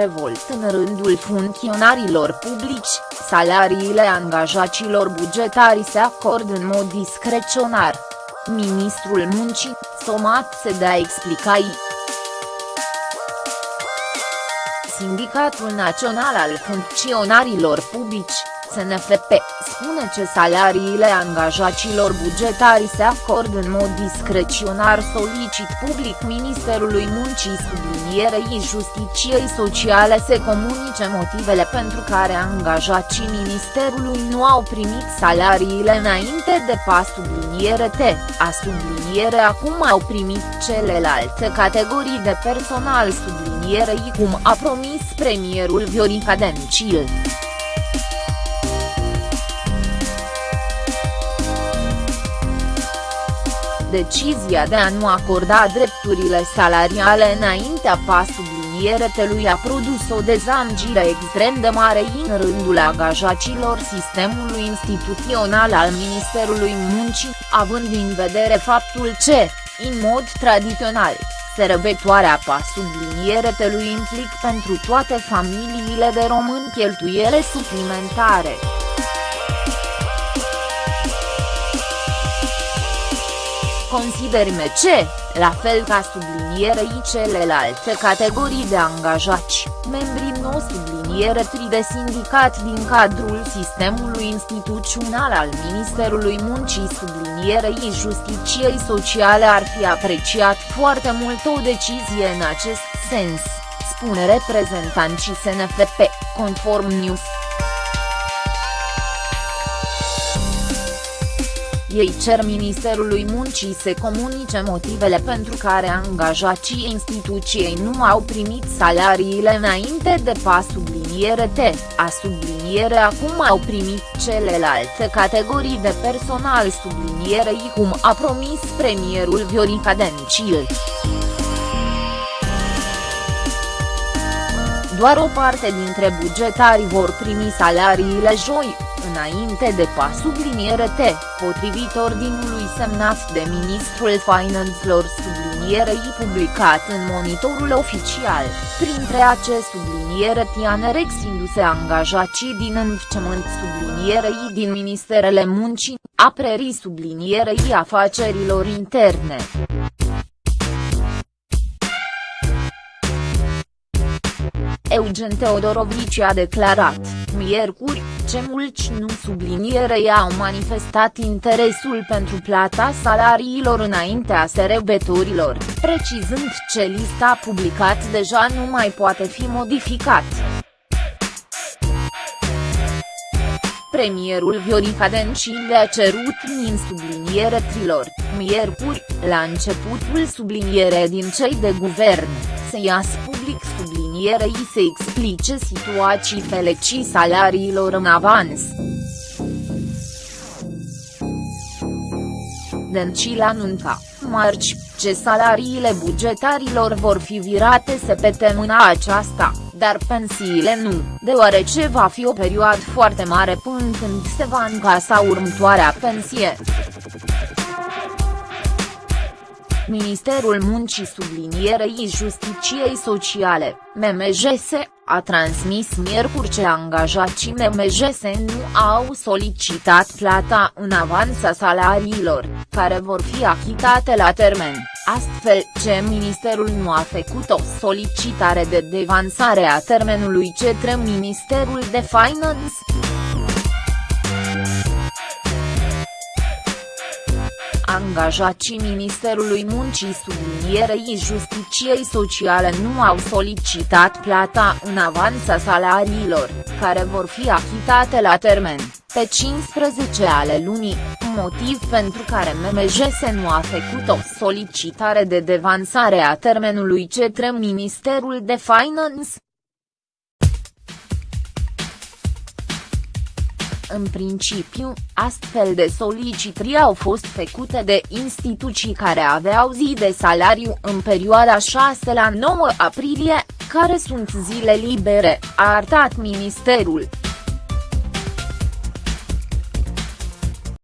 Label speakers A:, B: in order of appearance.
A: revolt în rândul funcționarilor publici, salariile angajaților bugetari se acordă în mod discreționar. Ministrul Muncii, Somat se dea explicații. Sindicatul Național al Funcționarilor Publici, SNFP, spune că salariile angajaților bugetari se acordă în mod discreționar solicit public Ministerului Muncii sublinierei Justiciei Sociale se comunice motivele pentru care angajații Ministerului nu au primit salariile înainte de pas subliniere T, a subliniere acum au primit celelalte categorii de personal sublinierei cum a promis premierul Viorica Dencil. Decizia de a nu acorda drepturile salariale înaintea pas sublinierelui a produs o dezamgire extrem de mare în rândul angajaților sistemului instituțional al Ministerului Muncii, având în vedere faptul că, în mod tradițional, Sărbătoarea pa sublinierelui implic pentru toate familiile de români cheltuiele suplimentare. Considerme ce, la fel ca sublinierei celelalte categorii de angajați, membrii nou subliniere tri de sindicat din cadrul sistemului instituțional al Ministerului Muncii sublinierei Justiciei Sociale ar fi apreciat foarte mult o decizie în acest sens, spune reprezentanții SNFP, conform News. Ei cer Ministerului Muncii să comunice motivele pentru care angajații instituției nu au primit salariile înainte de pas subliniere T, a subliniere acum au primit celelalte categorii de personal sublinierei cum a promis premierul Viorica Dencil. Doar o parte dintre bugetari vor primi salariile joi, înainte de pas subliniere T, potrivit ordinului semnat de ministrul finanțelor sublinierei publicat în monitorul oficial, printre acest subliniere anerexindu-se angajații din învățământ sublinierei din Ministerele Muncii, aprerii sublinierei afacerilor interne. Eugen Teodorovici a declarat, miercuri, ce mulți nu sublinierei au manifestat interesul pentru plata salariilor înaintea serebătorilor, precizând ce lista publicat deja nu mai poate fi modificat. Premierul Viorica Dencil le-a cerut min subliniere trilor, miercuri, la începutul subliniere din cei de guvern, să iasă public sublinierei să explice situații felecii salariilor în avans. Dencil anunța, marci, ce salariile bugetarilor vor fi virate săptămâna aceasta, dar pensiile nu, deoarece va fi o perioadă foarte mare până când se va încasa următoarea pensie. Ministerul Muncii sublinierei Justiciei Sociale, MMJS, a transmis miercuri ce angajații MMJS nu au solicitat plata în avans a salariilor, care vor fi achitate la termen, astfel ce ministerul nu a făcut o solicitare de devansare a termenului către Ministerul de Finance. Angajații Ministerului Muncii sublinierei Justiciei Sociale nu au solicitat plata în avans a salariilor, care vor fi achitate la termen, pe 15 ale lunii, motiv pentru care MMJS nu a făcut o solicitare de devansare a termenului către Ministerul de Finance. În principiu, astfel de solicitări au fost făcute de instituții care aveau zi de salariu în perioada 6 la 9 aprilie, care sunt zile libere, a arătat ministerul.